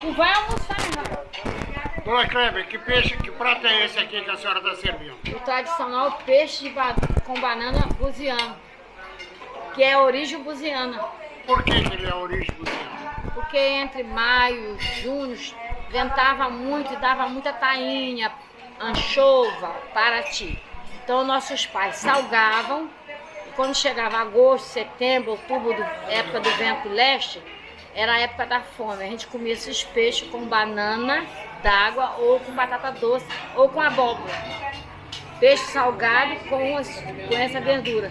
Tu vai almoçar, né, Dona Kleber, que peixe, que prato é esse aqui que a senhora está servindo? O tradicional peixe ba- com banana buziano, que é origem buziana. Por que, que ele é origem céu? Porque entre maio e junho ventava muito e dava muita tainha, anchova, paraty. Então nossos pais salgavam e quando chegava agosto, setembro, outubro, do- época do vento leste, era a época da fome. A gente comia esses peixes com banana d'água ou com batata doce ou com abóbora. Peixe salgado com, as- com essa verdura.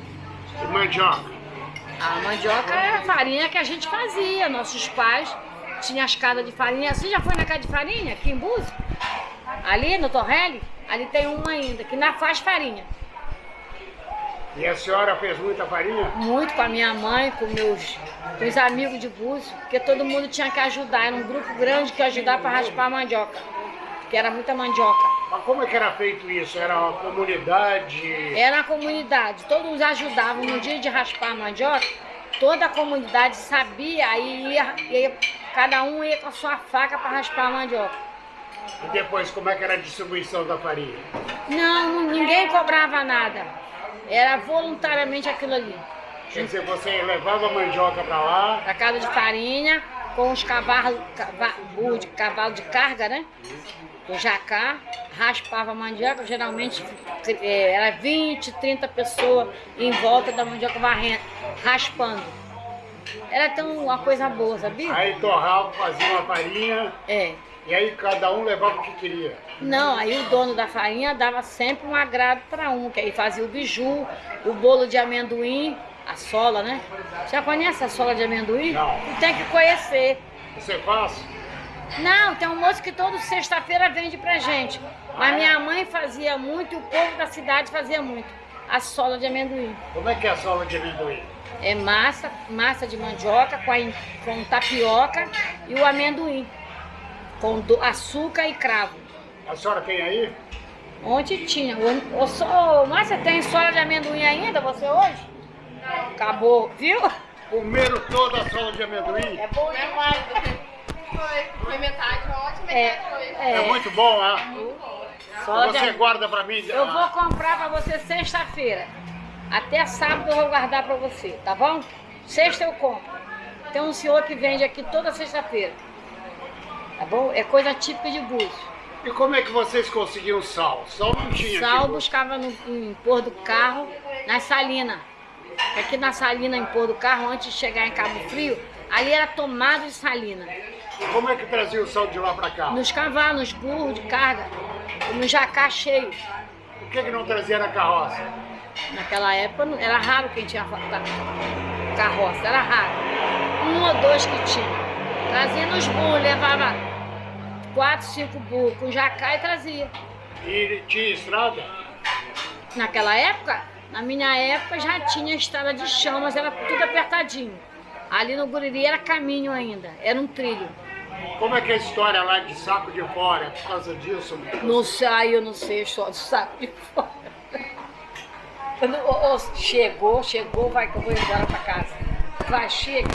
E mandioca? A mandioca é a farinha que a gente fazia. Nossos pais tinham as casas de farinha. Você já foi na casa de farinha aqui em Búzios? Ali no Torrelli? Ali tem uma ainda, que ainda faz farinha. E a senhora fez muita farinha? Muito com a minha mãe, com meus com os amigos de Búzios, porque todo mundo tinha que ajudar. Era um grupo grande que ajudava para raspar a mandioca. Porque era muita mandioca. Mas como é que era feito isso? Era uma comunidade? Era a comunidade, todos ajudavam. No dia de raspar a mandioca, toda a comunidade sabia, aí ia, ia- cada um ia com a sua faca para raspar a mandioca. E depois, como é que era a distribuição da farinha? Não, ninguém cobrava nada. Era voluntariamente aquilo ali. Quer dizer, você levava a mandioca para lá, Pra casa de farinha, com os cavalos, cava, burro de cavalo de carga, né? O jacá, raspava a mandioca, geralmente eh, era 20, 30 pessoas em volta da mandioca varrendo, raspando. Era tão uma coisa boa, sabia? aí torrava, fazia uma farinha, É. e aí cada um levava o que queria. Não, aí o dono da farinha dava sempre um agrado para um, que aí fazia o biju, o bolo de amendoim, a sola, né? Já conhece a sola de amendoim? Não. Tem que conhecer. Você faz? Não, tem um moço que toda sexta-feira vende pra gente. Mas minha mãe fazia muito e o povo da cidade fazia muito. A sola de amendoim. Como é que é a sola de amendoim? É massa, massa de mandioca com, a, com tapioca e o amendoim. Com do- açúcar e cravo. A senhora tem aí? Ontem tinha. Ô, ô, só- Márcia, tem sola de amendoim ainda você hoje? Acabou, viu? Comeram toda a sola de amendoim? É bom demais. Foi, foi metade, ótima, É, metade foi. É, é, muito bom, né? sola de Você amendoim. guarda para mim? Eu vou comprar pra você sexta-feira. Até sábado eu vou guardar pra você, tá bom? Sexta eu compro. Tem um senhor que vende aqui toda sexta-feira. Tá bom? É coisa típica de Búzios. E como é que vocês conseguiam sal? Sal não tinha Sal aqui. buscava no em pôr do carro, na salina. Aqui na salina, em pôr do carro, antes de chegar em Cabo Frio, ali era tomado de salina. Como é que trazia o sal de lá para cá? Nos cavalos, nos burros de carga, no jacá cheio. Por que, que não trazia na carroça? Naquela época era raro quem tinha carroça, era raro. Um ou dois que tinha. Trazia nos burros, levava quatro, cinco burros com jacá e trazia. E tinha estrada? Naquela época, na minha época já tinha estrada de chão, mas era tudo apertadinho. Ali no Guriri era caminho ainda, era um trilho. Como é que é a história lá de saco de fora? Por causa disso? Não sei, eu não sei, só do saco de fora. Quando, ô, ô, chegou, chegou, vai que eu vou embora pra casa. Vai, chega.